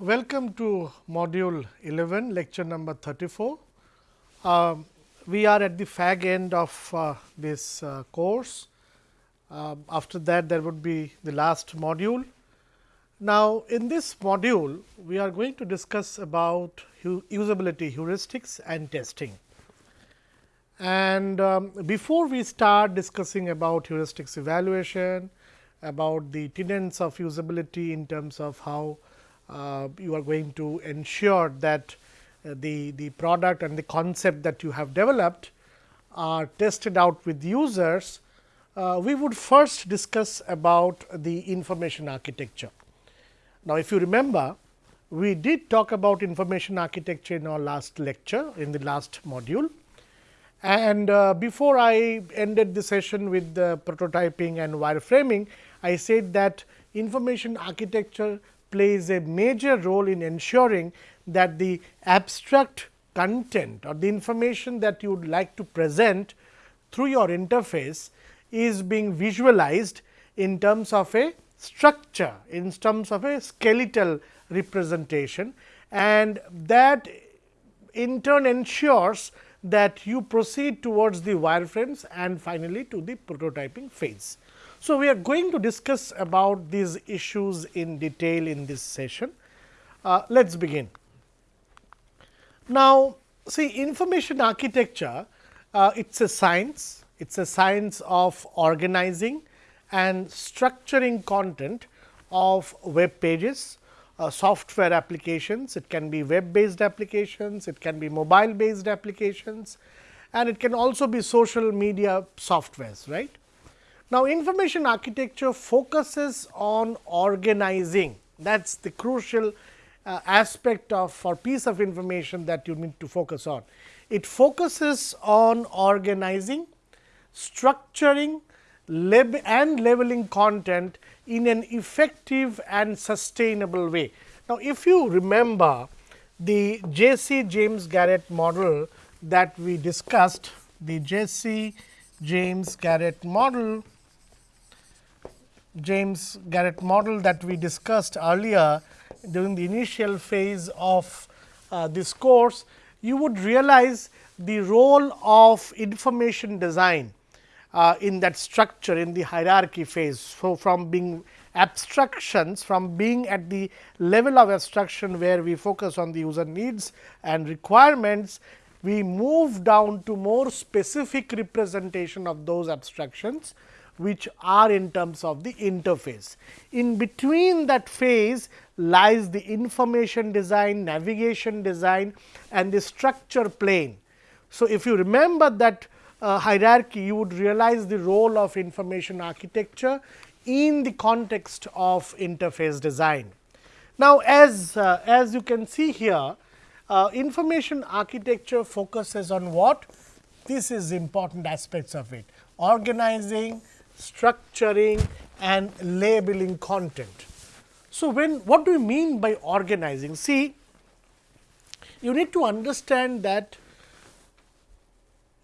Welcome to module 11 lecture number 34. Uh, we are at the fag end of uh, this uh, course. Uh, after that there would be the last module. Now, in this module we are going to discuss about usability heuristics and testing. And um, before we start discussing about heuristics evaluation, about the tenets of usability in terms of how you are going to ensure that uh, the, the product and the concept that you have developed are tested out with users, uh, we would first discuss about the information architecture. Now, if you remember, we did talk about information architecture in our last lecture in the last module. And uh, before I ended the session with the prototyping and wireframing, I said that information architecture plays a major role in ensuring that the abstract content or the information that you would like to present through your interface is being visualized in terms of a structure, in terms of a skeletal representation and that in turn ensures that you proceed towards the wireframes and finally, to the prototyping phase. So, we are going to discuss about these issues in detail in this session. Uh, Let us begin. Now, see information architecture, uh, it is a science, it is a science of organizing and structuring content of web pages, uh, software applications, it can be web based applications, it can be mobile based applications and it can also be social media softwares, right. Now, information architecture focuses on organizing that is the crucial uh, aspect of or piece of information that you need to focus on. It focuses on organizing, structuring lab and labeling content in an effective and sustainable way. Now, if you remember the Jesse James Garrett model that we discussed, the Jesse James Garrett model James Garrett model that we discussed earlier during the initial phase of uh, this course, you would realize the role of information design uh, in that structure in the hierarchy phase. So, from being abstractions from being at the level of abstraction where we focus on the user needs and requirements, we move down to more specific representation of those abstractions which are in terms of the interface. In between that phase lies the information design, navigation design and the structure plane. So, if you remember that uh, hierarchy, you would realize the role of information architecture in the context of interface design. Now, as, uh, as you can see here, uh, information architecture focuses on what? This is important aspects of it, organizing, structuring and labeling content. So, when what do we mean by organizing? See, you need to understand that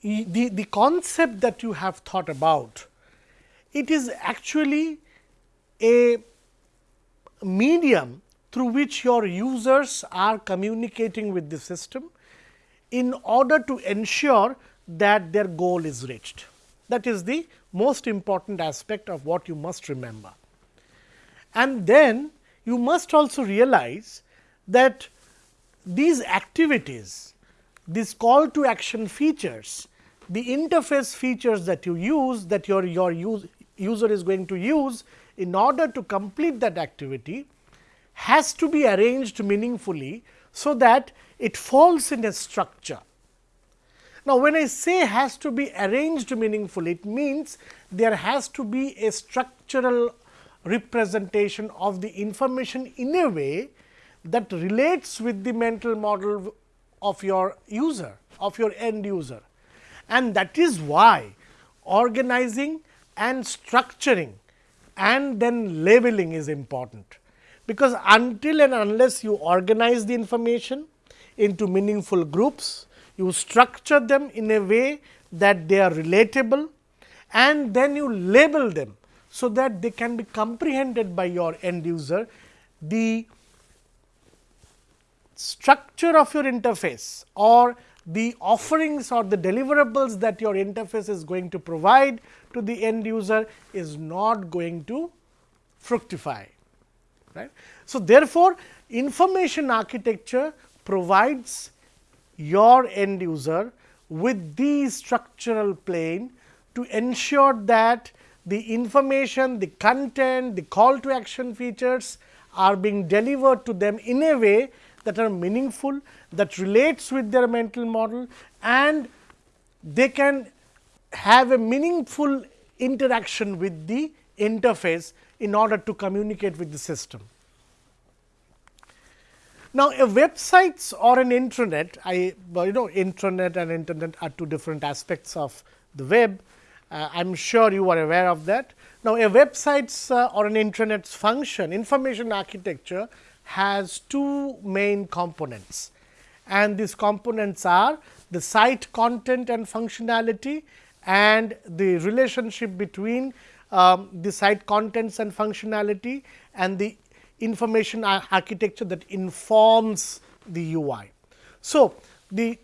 the, the concept that you have thought about, it is actually a medium through which your users are communicating with the system in order to ensure that their goal is reached. That is the most important aspect of what you must remember. And then you must also realize that these activities, these call to action features, the interface features that you use that your, your use, user is going to use in order to complete that activity has to be arranged meaningfully, so that it falls in a structure. Now, when I say has to be arranged meaningfully, it means there has to be a structural representation of the information in a way that relates with the mental model of your user, of your end user. And that is why organizing and structuring and then labeling is important. Because until and unless you organize the information into meaningful groups, you structure them in a way that they are relatable and then you label them. So, that they can be comprehended by your end user. The structure of your interface or the offerings or the deliverables that your interface is going to provide to the end user is not going to fructify. Right? So, therefore, information architecture provides your end user with the structural plane to ensure that the information, the content, the call to action features are being delivered to them in a way that are meaningful, that relates with their mental model and they can have a meaningful interaction with the interface in order to communicate with the system. Now, a websites or an intranet, I you know intranet and internet are two different aspects of the web. Uh, I am sure you are aware of that. Now, a websites uh, or an intranet's function information architecture has two main components and these components are the site content and functionality and the relationship between um, the site contents and functionality and the information architecture that informs the UI. So, the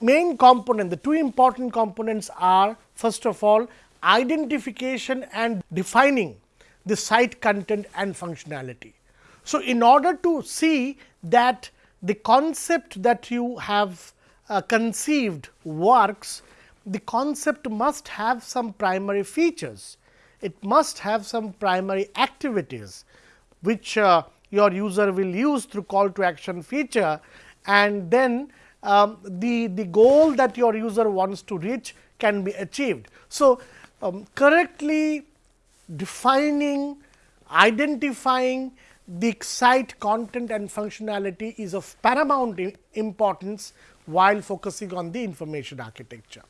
main component, the two important components are first of all identification and defining the site content and functionality. So, in order to see that the concept that you have uh, conceived works, the concept must have some primary features. It must have some primary activities, which uh, your user will use through call to action feature and then um, the, the goal that your user wants to reach can be achieved. So, um, correctly defining, identifying the site content and functionality is of paramount importance while focusing on the information architecture.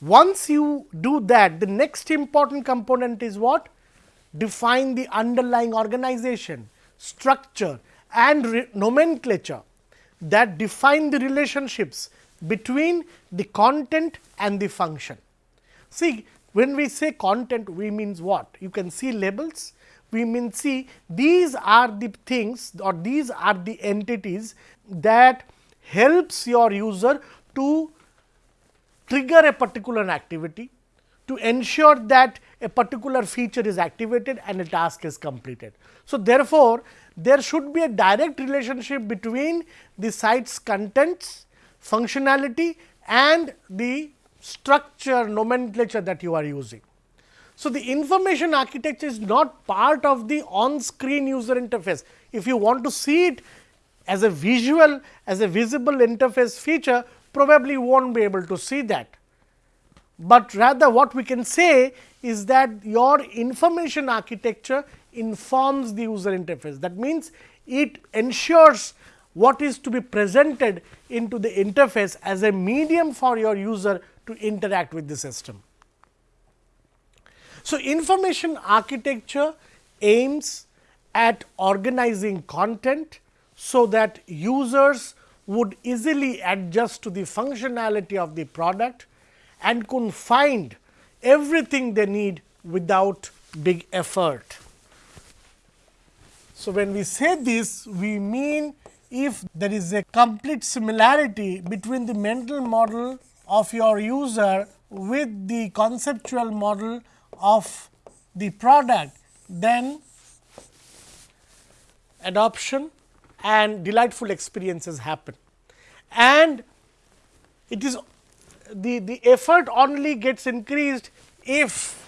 Once you do that, the next important component is what? Define the underlying organization, structure and nomenclature that define the relationships between the content and the function. See, when we say content, we means what? You can see labels, we mean see these are the things or these are the entities that helps your user to trigger a particular activity to ensure that a particular feature is activated and a task is completed. So, therefore, there should be a direct relationship between the site's contents, functionality and the structure nomenclature that you are using. So, the information architecture is not part of the on screen user interface. If you want to see it as a visual as a visible interface feature probably you will not be able to see that. But rather what we can say is that your information architecture informs the user interface. That means, it ensures what is to be presented into the interface as a medium for your user to interact with the system. So, information architecture aims at organizing content, so that users would easily adjust to the functionality of the product and could find everything they need without big effort. So, when we say this, we mean if there is a complete similarity between the mental model of your user with the conceptual model of the product, then adoption and delightful experiences happen. And it is the, the effort only gets increased if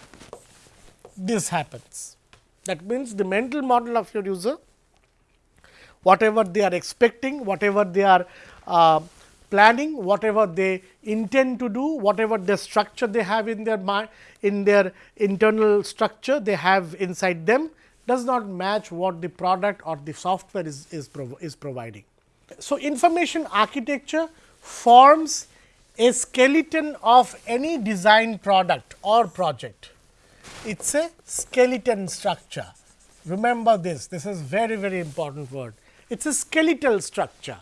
this happens. That means, the mental model of your user, whatever they are expecting, whatever they are uh, planning, whatever they intend to do, whatever the structure they have in their mind, in their internal structure they have inside them does not match what the product or the software is, is, prov is providing. So, information architecture forms a skeleton of any design product or project. It is a skeleton structure. Remember this, this is very, very important word. It is a skeletal structure.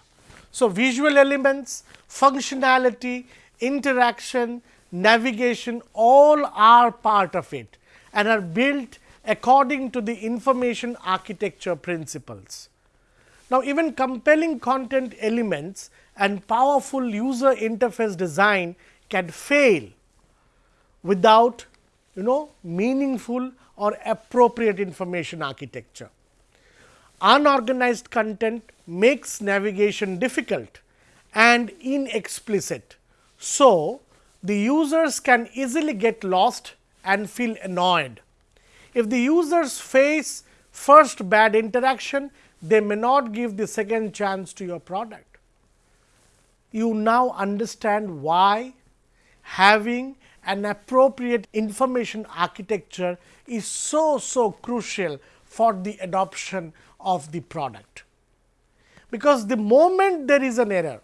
So, visual elements, functionality, interaction, navigation all are part of it and are built according to the information architecture principles. Now, even compelling content elements and powerful user interface design can fail without you know meaningful or appropriate information architecture. Unorganized content makes navigation difficult and inexplicit. So, the users can easily get lost and feel annoyed. If the users face first bad interaction, they may not give the second chance to your product. You now understand why having an appropriate information architecture is so so crucial for the adoption of the product. Because the moment there is an error,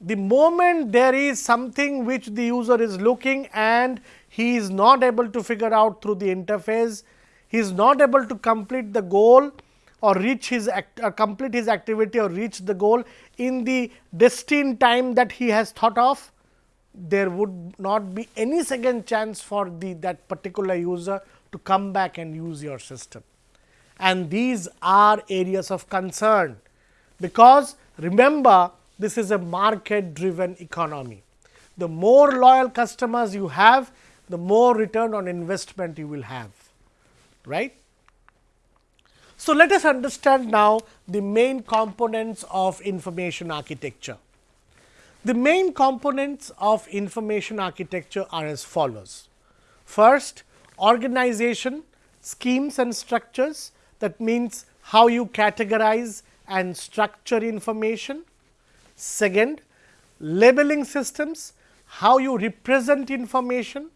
the moment there is something which the user is looking and he is not able to figure out through the interface, he is not able to complete the goal or reach his act, or complete his activity or reach the goal in the destined time that he has thought of, there would not be any second chance for the that particular user to come back and use your system. And these are areas of concern, because remember this is a market driven economy. The more loyal customers you have, the more return on investment you will have. right? So, let us understand now the main components of information architecture. The main components of information architecture are as follows. First, organization, schemes and structures that means how you categorize and structure information. Second, labeling systems, how you represent information.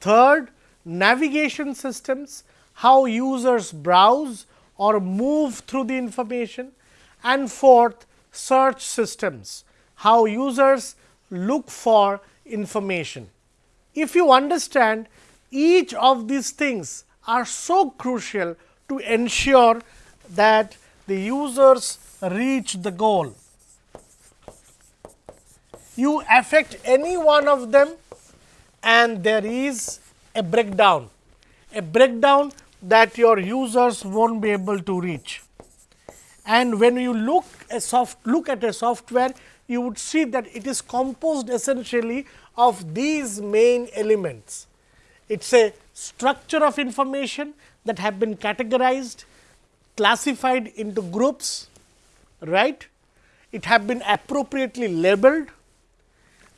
Third, navigation systems, how users browse or move through the information. And fourth, search systems, how users look for information. If you understand each of these things are so crucial to ensure that the users reach the goal. You affect any one of them and there is a breakdown, a breakdown that your users won't be able to reach. And when you look a soft look at a software, you would see that it is composed essentially of these main elements. It is a structure of information that have been categorized, classified into groups, right. It have been appropriately labeled.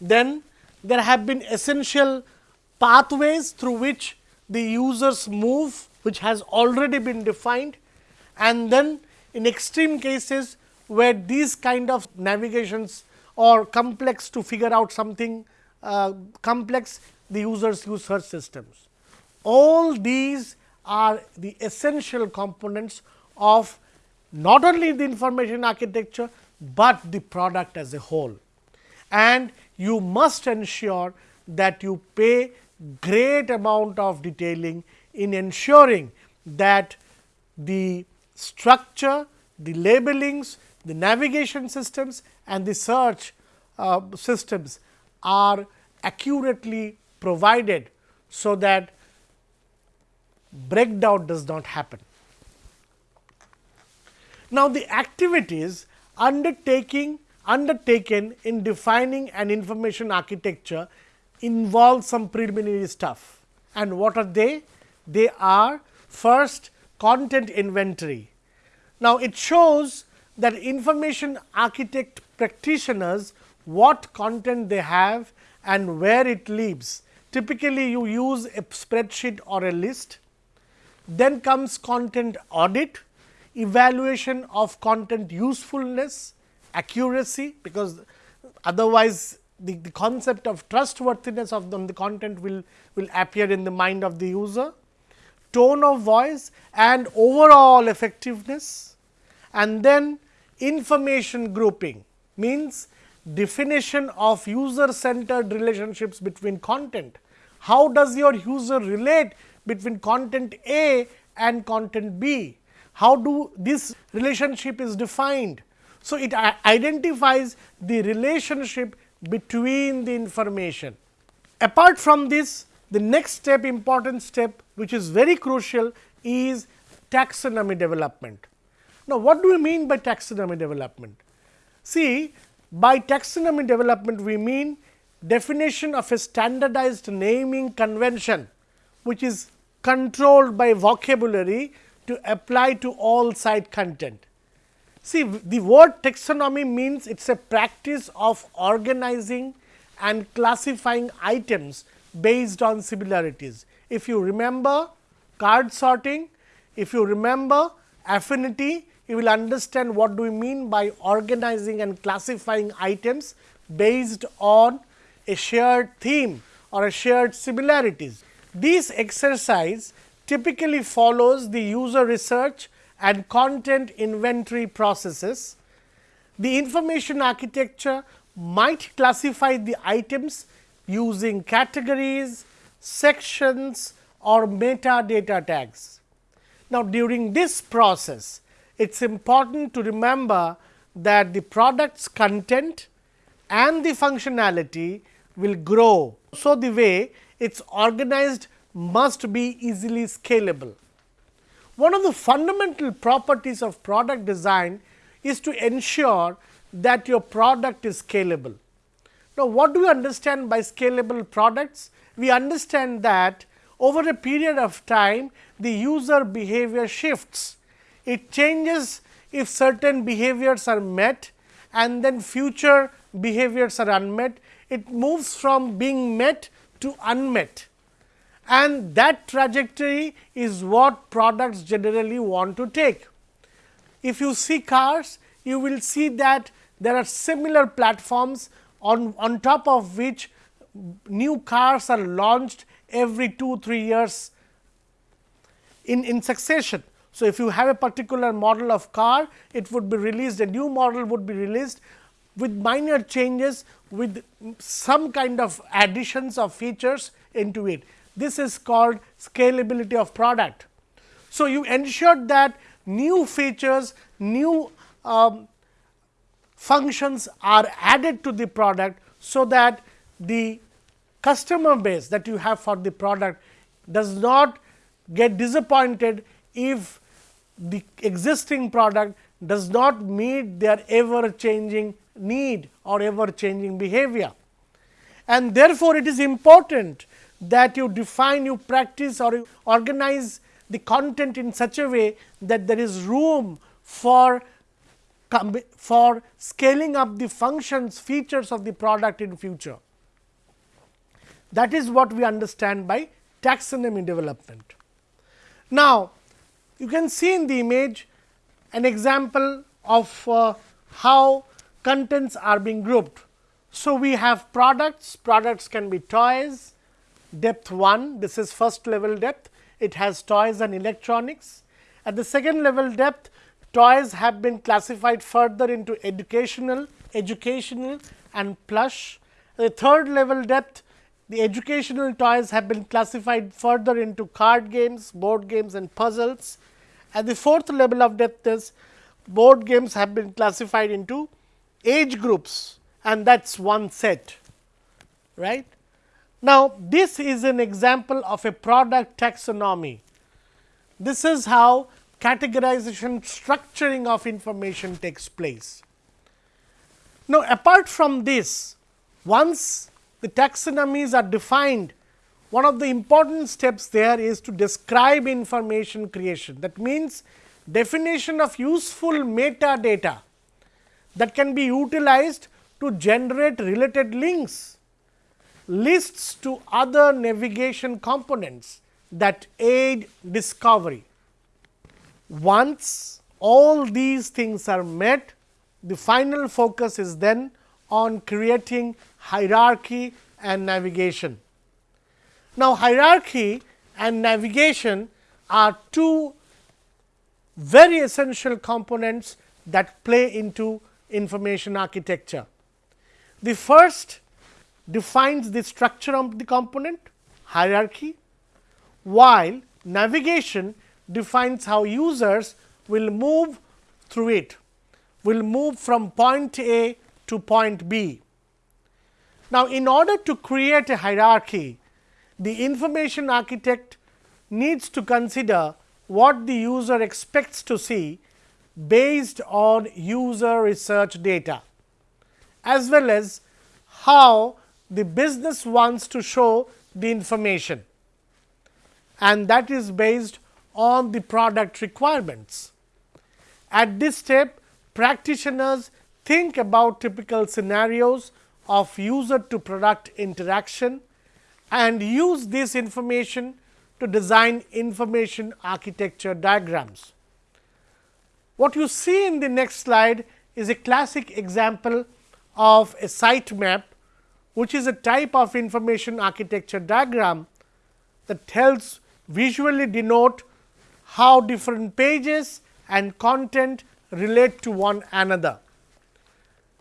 Then there have been essential pathways through which the users move which has already been defined and then in extreme cases where these kind of navigations or complex to figure out something uh, complex the users use search systems. All these are the essential components of not only the information architecture, but the product as a whole. And you must ensure that you pay great amount of detailing in ensuring that the structure, the labelings, the navigation systems and the search uh, systems are accurately provided, so that breakdown does not happen. Now, the activities undertaking undertaken in defining an information architecture involve some preliminary stuff. And what are they? They are first content inventory. Now, it shows that information architect practitioners what content they have and where it lives. Typically, you use a spreadsheet or a list. Then comes content audit, evaluation of content usefulness, accuracy, because otherwise the, the concept of trustworthiness of the, the content will, will appear in the mind of the user, tone of voice and overall effectiveness and then information grouping means definition of user centered relationships between content. How does your user relate between content A and content B? How do this relationship is defined? So, it identifies the relationship between the information. Apart from this, the next step important step which is very crucial is taxonomy development. Now, what do we mean by taxonomy development? See, by taxonomy development, we mean definition of a standardized naming convention, which is controlled by vocabulary to apply to all site content. See, the word taxonomy means it is a practice of organizing and classifying items based on similarities. If you remember card sorting, if you remember affinity, you will understand what do we mean by organizing and classifying items based on a shared theme or a shared similarities. This exercise typically follows the user research and content inventory processes. The information architecture might classify the items using categories, sections or metadata tags. Now, during this process, it is important to remember that the product's content and the functionality will grow. So, the way it is organized must be easily scalable. One of the fundamental properties of product design is to ensure that your product is scalable. Now, what do we understand by scalable products? We understand that over a period of time, the user behavior shifts it changes if certain behaviors are met and then future behaviors are unmet. It moves from being met to unmet and that trajectory is what products generally want to take. If you see cars, you will see that there are similar platforms on, on top of which new cars are launched every 2 3 years in, in succession. So, if you have a particular model of car, it would be released, a new model would be released with minor changes with some kind of additions of features into it. This is called scalability of product. So, you ensure that new features, new um, functions are added to the product, so that the customer base that you have for the product does not get disappointed if the existing product does not meet their ever changing need or ever changing behavior. And therefore, it is important that you define, you practice or you organize the content in such a way that there is room for for scaling up the functions features of the product in future. That is what we understand by taxonomy development. Now, you can see in the image an example of uh, how contents are being grouped. So, we have products, products can be toys, depth 1, this is first level depth, it has toys and electronics. At the second level depth, toys have been classified further into educational, educational and plush. The third level depth, the educational toys have been classified further into card games, board games and puzzles. At the fourth level of depth is board games have been classified into age groups and that is one set. right? Now, this is an example of a product taxonomy. This is how categorization structuring of information takes place. Now, apart from this, once the taxonomies are defined one of the important steps there is to describe information creation. That means, definition of useful metadata that can be utilized to generate related links, lists to other navigation components that aid discovery. Once all these things are met, the final focus is then on creating hierarchy and navigation. Now, hierarchy and navigation are two very essential components that play into information architecture. The first defines the structure of the component hierarchy, while navigation defines how users will move through it, will move from point A to point B. Now, in order to create a hierarchy, the information architect needs to consider what the user expects to see based on user research data as well as how the business wants to show the information and that is based on the product requirements. At this step practitioners think about typical scenarios of user to product interaction and use this information to design information architecture diagrams. What you see in the next slide is a classic example of a site map, which is a type of information architecture diagram that helps visually denote how different pages and content relate to one another.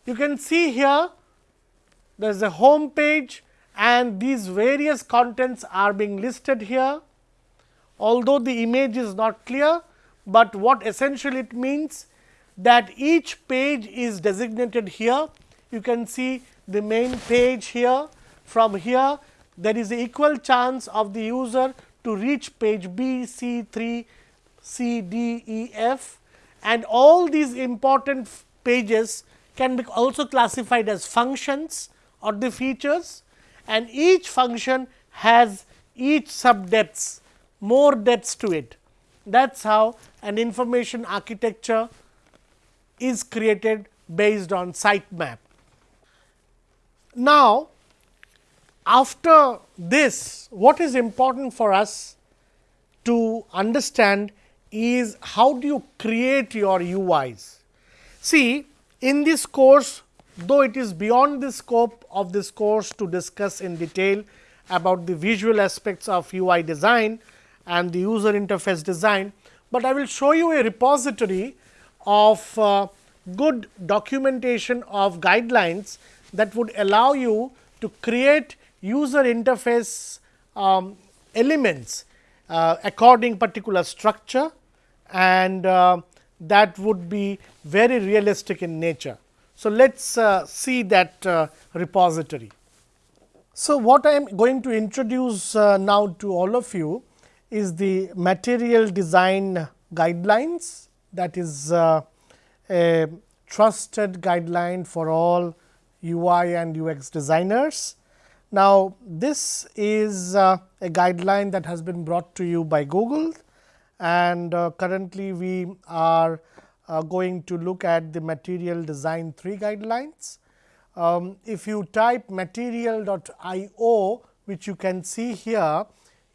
You can see here there is a home page and these various contents are being listed here. Although the image is not clear, but what essentially it means that each page is designated here. You can see the main page here. From here there is an equal chance of the user to reach page B, C, 3, C, D, E, F and all these important pages can be also classified as functions or the features and each function has each sub depths more depths to it. That is how an information architecture is created based on sitemap. Now, after this what is important for us to understand is how do you create your UIs. See in this course though it is beyond the scope of this course to discuss in detail about the visual aspects of UI design and the user interface design, but I will show you a repository of uh, good documentation of guidelines that would allow you to create user interface um, elements according particular structure and uh, that would be very realistic in nature. So, let us uh, see that uh, repository. So, what I am going to introduce uh, now to all of you is the material design guidelines that is uh, a trusted guideline for all UI and UX designers. Now, this is uh, a guideline that has been brought to you by Google and uh, currently we are uh, going to look at the material design 3 guidelines. Um, if you type material.io which you can see here,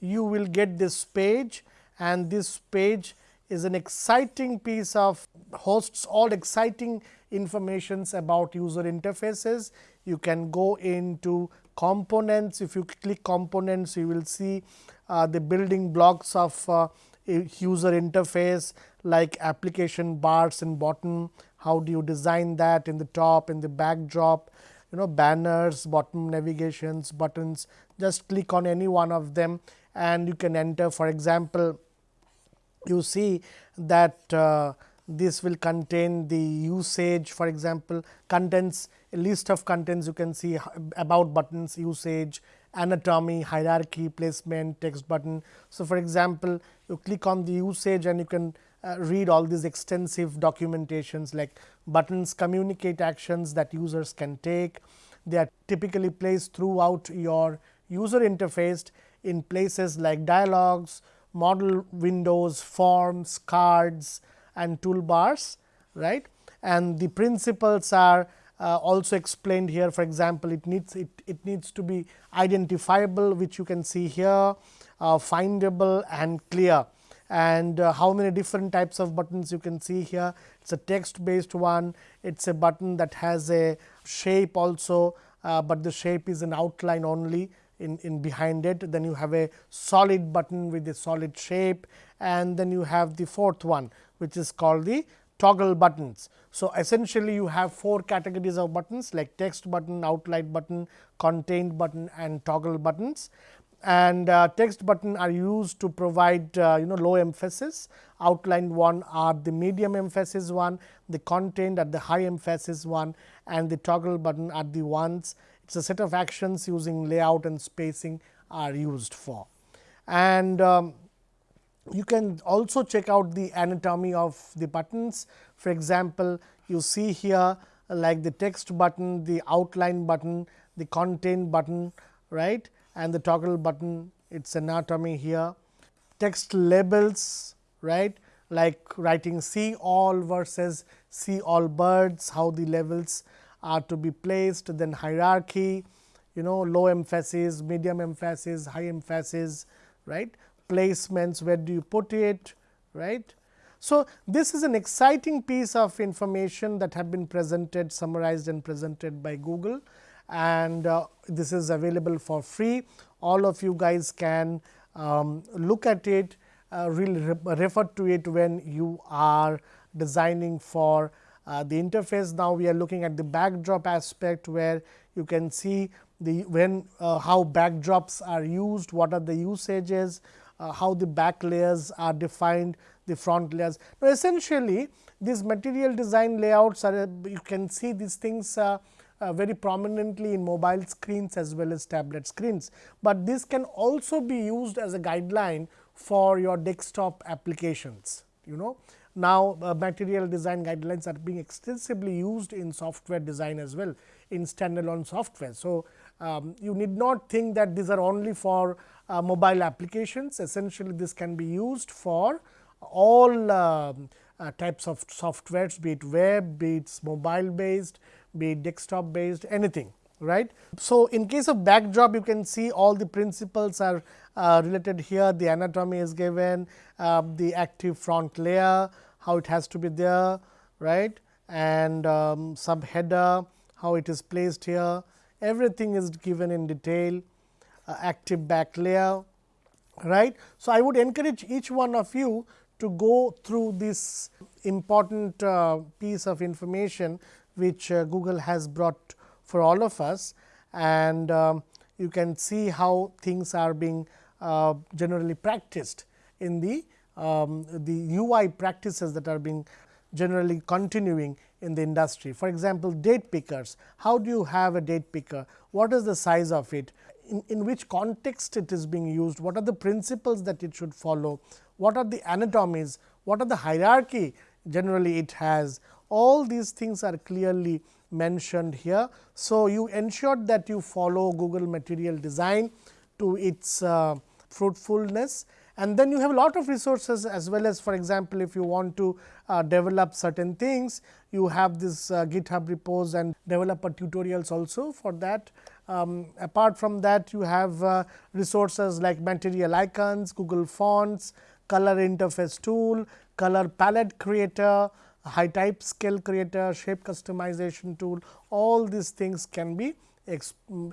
you will get this page and this page is an exciting piece of hosts all exciting informations about user interfaces. You can go into components. If you click components, you will see uh, the building blocks of uh, user interface like application bars and bottom, how do you design that? In the top, in the backdrop, you know banners, bottom navigations, buttons, just click on any one of them and you can enter. For example, you see that uh, this will contain the usage. For example, contents list of contents you can see about buttons usage, anatomy, hierarchy, placement, text button. So, for example, you click on the usage and you can uh, read all these extensive documentations like buttons communicate actions that users can take. They are typically placed throughout your user interface in places like dialogues, modal windows, forms, cards and toolbars right. And the principles are uh, also explained here for example, it needs it, it needs to be identifiable which you can see here uh, findable and clear and uh, how many different types of buttons you can see here. It is a text based one, it is a button that has a shape also, uh, but the shape is an outline only in, in behind it. Then you have a solid button with a solid shape and then you have the fourth one which is called the toggle buttons. So, essentially you have four categories of buttons like text button, outline button, contained button and toggle buttons and uh, text button are used to provide uh, you know low emphasis outlined one are the medium emphasis one the contained at the high emphasis one and the toggle button are the ones it is a set of actions using layout and spacing are used for. And um, you can also check out the anatomy of the buttons. For example, you see here uh, like the text button, the outline button, the content button right and the toggle button its anatomy here. Text labels right like writing see all versus see all birds, how the levels are to be placed, then hierarchy, you know low emphasis, medium emphasis, high emphasis, right placements, where do you put it, right. So, this is an exciting piece of information that have been presented, summarized and presented by Google and uh, this is available for free. All of you guys can um, look at it, uh, really re refer to it when you are designing for uh, the interface. Now, we are looking at the backdrop aspect where you can see the when uh, how backdrops are used, what are the usages, uh, how the back layers are defined, the front layers. Now, essentially these material design layouts are you can see these things uh, uh, very prominently in mobile screens as well as tablet screens, but this can also be used as a guideline for your desktop applications. You know now, uh, material design guidelines are being extensively used in software design as well in standalone software. So, um, you need not think that these are only for uh, mobile applications. Essentially this can be used for all uh, uh, types of softwares be it web, be it mobile based, be it desktop based anything right. So, in case of backdrop you can see all the principles are uh, related here. The anatomy is given, uh, the active front layer, how it has to be there right? And um, subheader, how it is placed here. Everything is given in detail active back layer right. So, I would encourage each one of you to go through this important uh, piece of information which uh, Google has brought for all of us and um, you can see how things are being uh, generally practiced in the um, the UI practices that are being generally continuing in the industry. For example, date pickers, how do you have a date picker, what is the size of it, in, in which context it is being used, what are the principles that it should follow, what are the anatomies, what are the hierarchy generally it has, all these things are clearly mentioned here. So, you ensure that you follow Google material design to its uh, fruitfulness and then you have a lot of resources as well as for example, if you want to uh, develop certain things you have this uh, GitHub repos and developer tutorials also for that. Um, apart from that you have uh, resources like material icons, Google fonts, color interface tool, color palette creator, high type scale creator, shape customization tool, all these things can be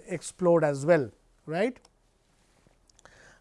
explored as well. right?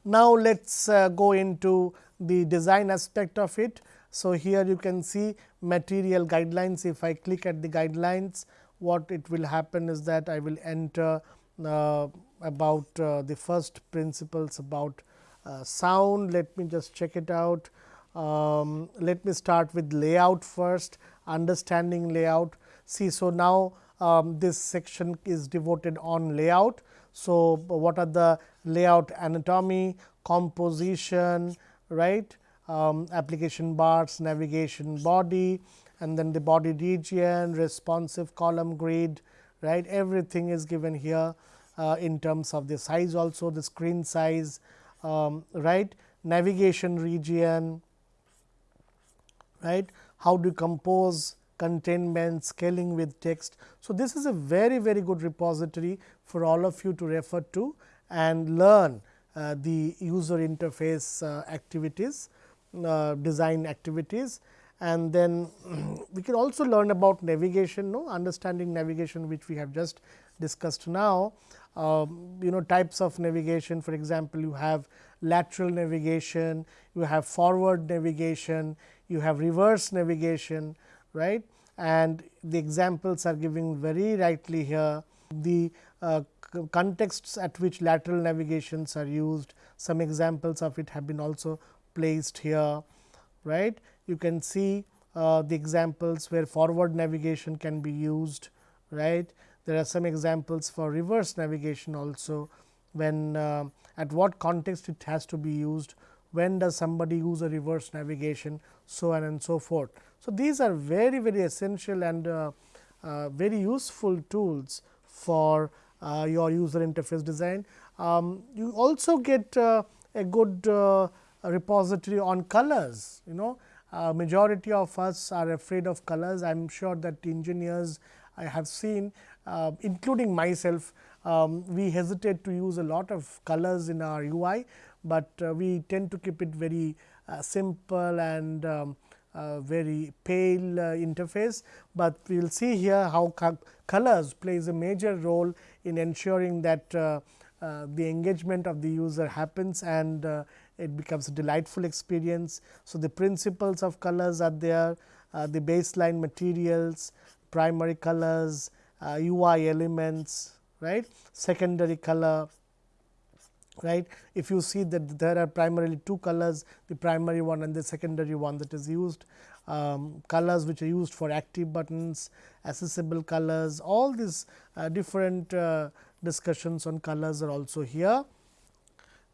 Now, let us uh, go into the design aspect of it. So, here you can see material guidelines. If I click at the guidelines, what it will happen is that I will enter about uh, the first principles about uh, sound. Let me just check it out. Um, let me start with layout first, understanding layout. See, so now um, this section is devoted on layout. So, what are the layout anatomy, composition, right, um, application bars, navigation body and then the body region, responsive column grid, right, everything is given here uh, in terms of the size also the screen size, um, right, navigation region, right, how to compose containment, scaling with text. So, this is a very very good repository for all of you to refer to and learn uh, the user interface uh, activities, uh, design activities and then we can also learn about navigation, no understanding navigation which we have just discussed now. Um, you know types of navigation for example, you have lateral navigation, you have forward navigation, you have reverse navigation right and the examples are giving very rightly here. The uh, contexts at which lateral navigations are used, some examples of it have been also placed here. right? You can see uh, the examples where forward navigation can be used. right? There are some examples for reverse navigation also when uh, at what context it has to be used when does somebody use a reverse navigation, so on and so forth. So, these are very very essential and uh, uh, very useful tools for uh, your user interface design. Um, you also get uh, a good repository on colors, you know uh, majority of us are afraid of colors. I am sure that engineers I have seen uh, including myself, um, we hesitate to use a lot of colors in our UI, but uh, we tend to keep it very uh, simple and um, uh, very pale uh, interface, but we will see here how co colors plays a major role in ensuring that the engagement of the user happens and it becomes a delightful experience. So, the principles of colors are there, the baseline materials, primary colors, uh, UI elements, right, secondary color, right. If you see that there are primarily two colors, the primary one and the secondary one that is used, um, colors which are used for active buttons, accessible colors, all these uh, different uh, discussions on colors are also here,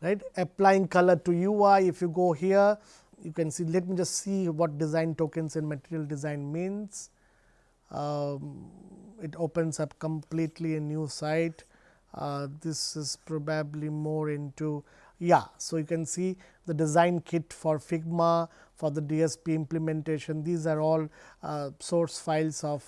right. Applying color to UI, if you go here, you can see, let me just see what design tokens in material design means. Um, it opens up completely a new site. Uh, this is probably more into yeah. So, you can see the design kit for Figma for the DSP implementation. These are all uh, source files of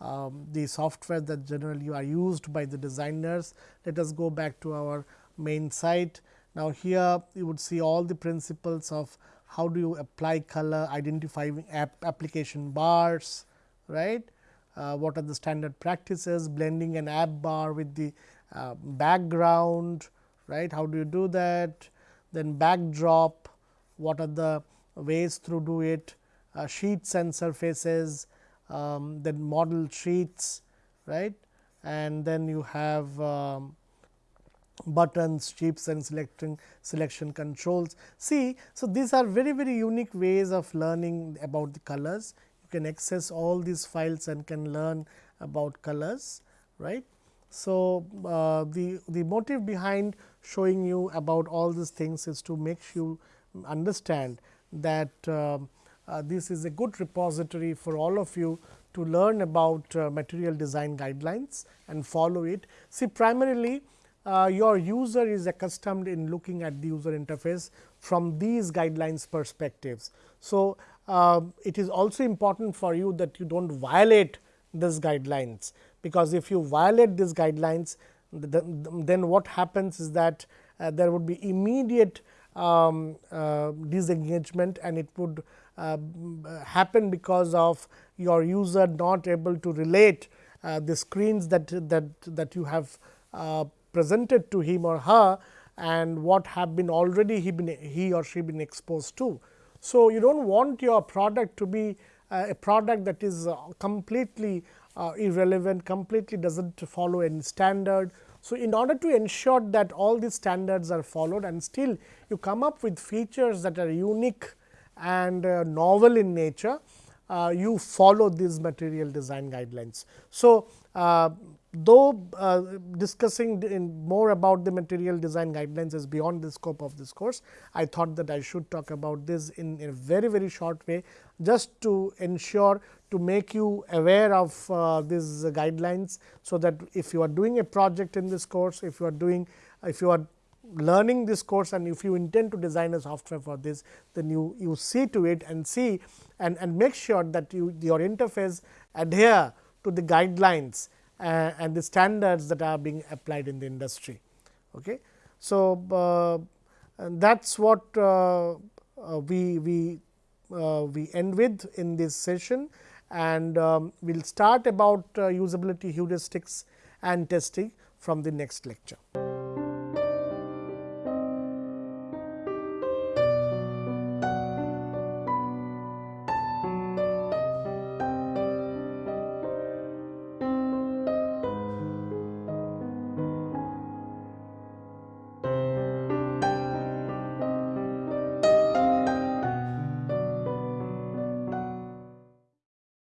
um, the software that generally are used by the designers. Let us go back to our main site. Now, here you would see all the principles of how do you apply color, identifying app application bars, right uh, what are the standard practices, blending an app bar with the uh, background, right? How do you do that? Then backdrop, what are the ways to do it, uh, sheets and surfaces, um, then modal sheets, right? And then you have um, buttons, chips and selecting selection controls. See, so these are very very unique ways of learning about the colors you can access all these files and can learn about colors right. So, uh, the, the motive behind showing you about all these things is to make you understand that uh, uh, this is a good repository for all of you to learn about uh, material design guidelines and follow it. See primarily uh, your user is accustomed in looking at the user interface from these guidelines perspectives. So, uh, it is also important for you that you do not violate these guidelines, because if you violate these guidelines then what happens is that uh, there would be immediate um, uh, disengagement and it would uh, happen because of your user not able to relate uh, the screens that that that you have uh, presented to him or her and what have been already he been he or she been exposed to. So, you do not want your product to be uh, a product that is uh, completely uh, irrelevant, completely does not follow any standard. So, in order to ensure that all these standards are followed and still you come up with features that are unique and uh, novel in nature, uh, you follow these material design guidelines. So, uh, though uh, discussing more about the material design guidelines is beyond the scope of this course, I thought that I should talk about this in, in a very very short way just to ensure to make you aware of uh, these guidelines. So, that if you are doing a project in this course, if you are doing if you are learning this course and if you intend to design a software for this, then you, you see to it and see and, and make sure that you your interface adhere to the guidelines uh, and the standards that are being applied in the industry. Okay. So, uh, that is what uh, uh, we, we, we end with in this session and um, we will start about usability heuristics and testing from the next lecture.